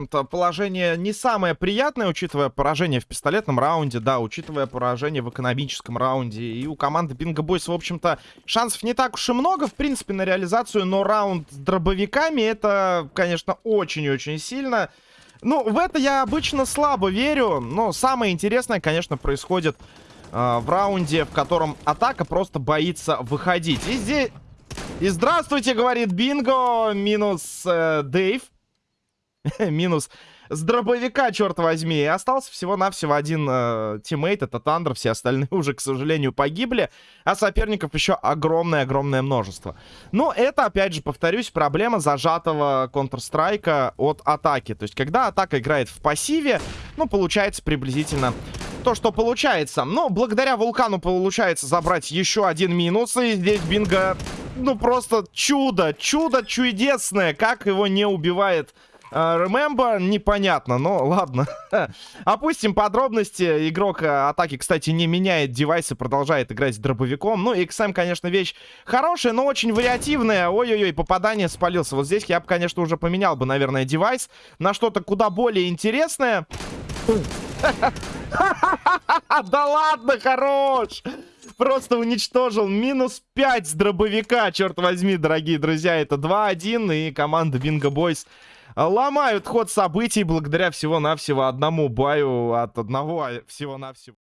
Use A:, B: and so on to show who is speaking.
A: Это положение не самое приятное, учитывая поражение в пистолетном раунде, да, учитывая поражение в экономическом раунде. И у команды Bingo Boys, в общем-то, шансов не так уж и много, в принципе, на реализацию, но раунд с дробовиками это, конечно, очень и очень сильно. Ну, в это я обычно слабо верю, но самое интересное, конечно, происходит э, в раунде, в котором атака просто боится выходить. И здесь... И здравствуйте, говорит Бинго, минус э, Дэйв. Минус с дробовика, черт возьми. И остался всего-навсего один э, teammate, это Thunder. Все остальные уже, к сожалению, погибли. А соперников еще огромное-огромное множество. Но это, опять же, повторюсь, проблема зажатого Counter-Strike от атаки. То есть, когда атака играет в пассиве, ну, получается приблизительно то, что получается. Но благодаря Вулкану получается забрать еще один минус. И здесь Бинго, ну, просто чудо, чудо чудесное. Как его не убивает Remember, непонятно, но ладно. Опустим подробности. Игрок э, атаки, кстати, не меняет девайсы, продолжает играть дробовиком. Ну, XM, конечно, вещь хорошая, но очень вариативная. Ой-ой-ой, попадание спалился. Вот здесь я бы, конечно, уже поменял бы, наверное, девайс на что-то куда более интересное. Да ладно, хорош! Просто уничтожил. Минус 5 с дробовика, черт возьми, дорогие друзья. Это 2-1, и команда Bingo Boys ломают ход событий благодаря всего-навсего одному баю от одного всего-навсего.